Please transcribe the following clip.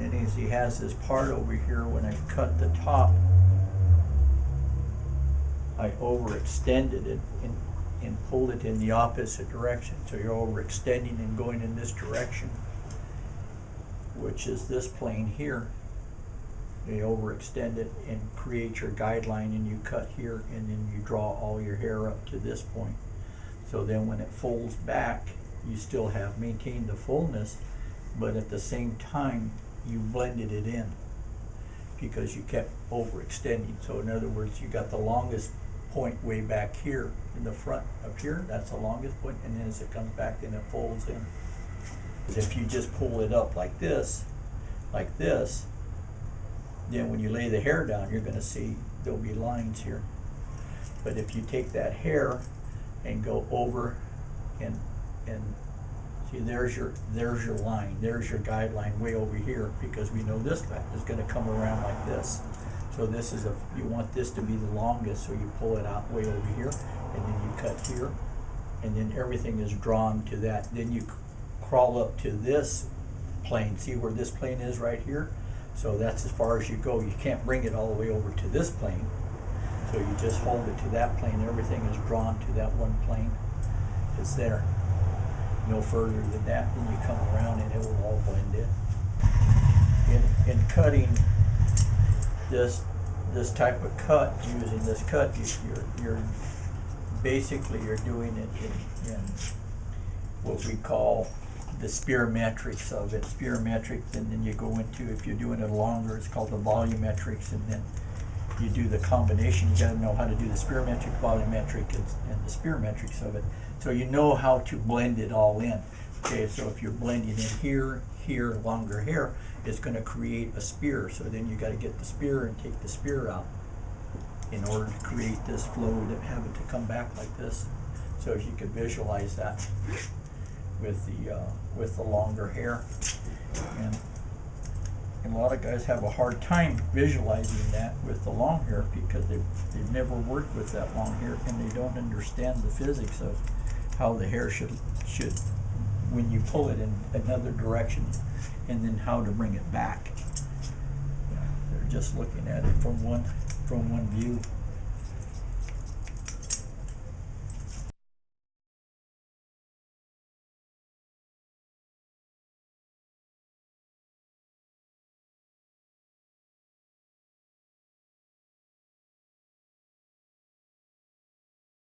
happening is he has this part over here, when I cut the top, I overextended it and, and pulled it in the opposite direction. So you're overextending and going in this direction, which is this plane here. You overextend it and create your guideline and you cut here and then you draw all your hair up to this point. So then when it folds back, you still have maintained the fullness, but at the same time, you blended it in because you kept overextending. So in other words, you got the longest point way back here in the front up here, that's the longest point, and then as it comes back, then it folds in. 'Cause if you just pull it up like this, like this, then when you lay the hair down, you're gonna see there'll be lines here. But if you take that hair and go over and, and, see, there's your, there's your line, there's your guideline way over here, because we know this guy is gonna come around like this. So this is a, you want this to be the longest, so you pull it out way over here, and then you cut here, and then everything is drawn to that. Then you crawl up to this plane, see where this plane is right here? So that's as far as you go. You can't bring it all the way over to this plane. So you just hold it to that plane, everything is drawn to that one plane. It's there. No further than that, then you come around and it will all blend in. In, in cutting this, this type of cut, using this cut, you- you're, you're, basically you're doing it in, in what we call the spearmetrics of it, spearmetrics, and then you go into, if you're doing it longer, it's called the volumetrics, and then you do the combination, you gotta know how to do the spearmetric, volumetric, and, and the spearmetrics of it. So you know how to blend it all in. Okay, so if you're blending in here, here, longer hair, it's gonna create a spear, so then you gotta get the spear and take the spear out in order to create this flow to have it to come back like this. So if you could visualize that with the, uh, with the longer hair. Lot of guys have a hard time visualizing that with the long hair because they've, they've never worked with that long hair and they don't understand the physics of how the hair should, should, when you pull it in another direction and then how to bring it back. They're just looking at it from one, from one view.